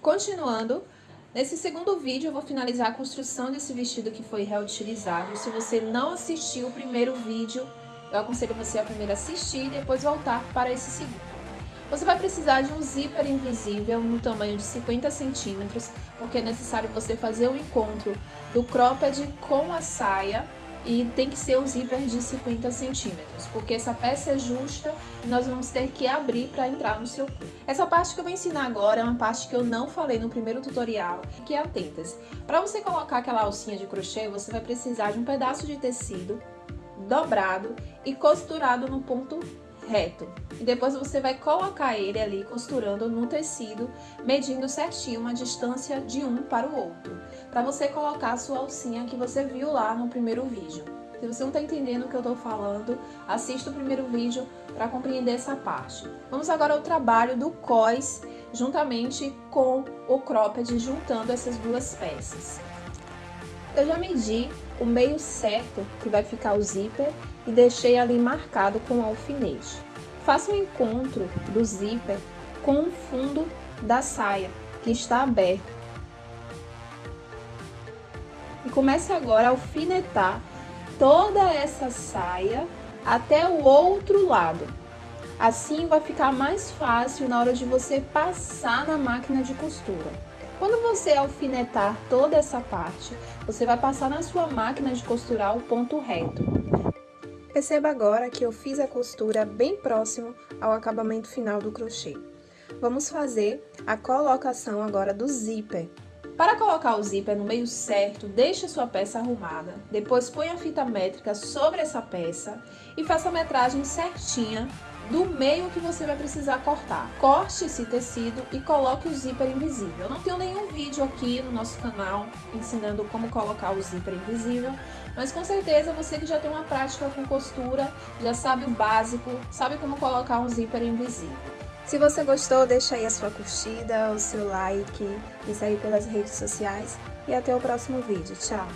Continuando, nesse segundo vídeo eu vou finalizar a construção desse vestido que foi reutilizado. Se você não assistiu o primeiro vídeo, eu aconselho você a primeiro assistir e depois voltar para esse segundo. Você vai precisar de um zíper invisível no tamanho de 50 centímetros, porque é necessário você fazer o encontro do cropped com a saia e tem que ser um zíper de 50 centímetros, porque essa peça é justa e nós vamos ter que abrir para entrar no seu corpo. Essa parte que eu vou ensinar agora é uma parte que eu não falei no primeiro tutorial, que é a. Para você colocar aquela alcinha de crochê, você vai precisar de um pedaço de tecido dobrado e costurado no ponto reto. E depois você vai colocar ele ali costurando no tecido, medindo certinho uma distância de um para o outro, para você colocar a sua alcinha que você viu lá no primeiro vídeo. Se você não está entendendo o que eu estou falando, assista o primeiro vídeo para compreender essa parte. Vamos agora ao trabalho do cós, juntamente com o cropped, juntando essas duas peças. Eu já medi o meio certo que vai ficar o zíper e deixei ali marcado com alfinete. Faça o encontro do zíper com o fundo da saia, que está aberto. E comece agora a alfinetar toda essa saia até o outro lado. Assim vai ficar mais fácil na hora de você passar na máquina de costura. Quando você alfinetar toda essa parte, você vai passar na sua máquina de costurar o ponto reto. Perceba agora que eu fiz a costura bem próximo ao acabamento final do crochê. Vamos fazer a colocação agora do zíper. Para colocar o zíper no meio certo, deixe a sua peça arrumada, depois põe a fita métrica sobre essa peça e faça a metragem certinha do meio que você vai precisar cortar. Corte esse tecido e coloque o zíper invisível. Eu não tenho nenhum vídeo aqui no nosso canal ensinando como colocar o zíper invisível, mas com certeza você que já tem uma prática com costura, já sabe o básico, sabe como colocar um zíper invisível. Se você gostou, deixa aí a sua curtida, o seu like, me segue pelas redes sociais e até o próximo vídeo. Tchau!